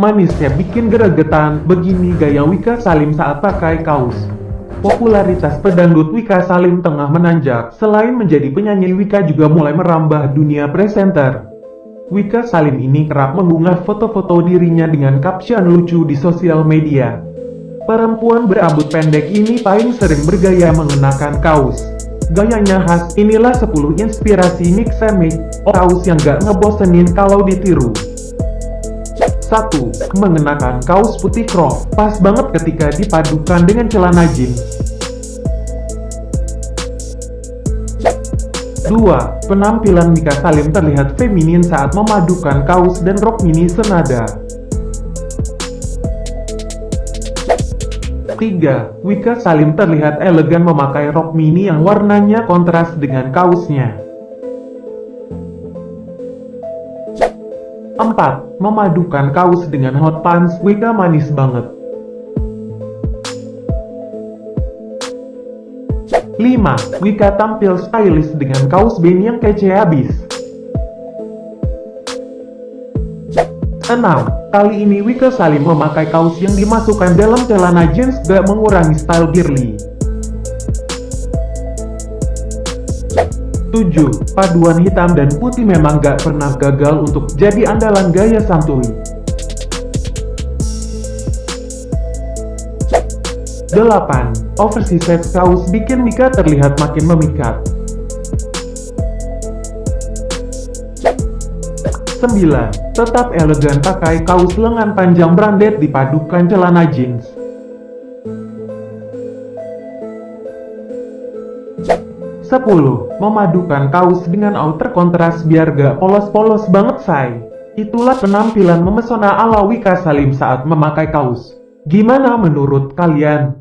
Manisnya bikin geregetan, begini gaya Wika Salim saat pakai kaos. Popularitas pedangdut Wika Salim tengah menanjak, selain menjadi penyanyi Wika juga mulai merambah dunia presenter. Wika Salim ini kerap mengunggah foto-foto dirinya dengan caption lucu di sosial media. Perempuan berambut pendek ini paling sering bergaya mengenakan kaos. Gayanya khas, inilah 10 inspirasi mix and match, kaos yang gak ngebosenin kalau ditiru. 1. Mengenakan kaos putih crop, pas banget ketika dipadukan dengan celana jeans. 2. Penampilan Mika Salim terlihat feminin saat memadukan kaos dan rok mini senada. 3. Wika Salim terlihat elegan memakai rok mini yang warnanya kontras dengan kaosnya. 4. Memadukan kaos dengan hot pants, Wika manis banget. 5. Wika tampil stylish dengan kaos band yang kece habis. 6. Kali ini Wika Salim memakai kaos yang dimasukkan dalam celana jeans gak mengurangi style girly. 7. Paduan hitam dan putih memang gak pernah gagal untuk jadi andalan gaya santuy. 8. Oversized kaos bikin Mika terlihat makin memikat. 9. Tetap elegan pakai kaos lengan panjang branded dipadukan celana jeans. 10. Memadukan kaos dengan outer kontras biar gak polos-polos banget say. Itulah penampilan memesona ala Wika Salim saat memakai kaos. Gimana menurut kalian?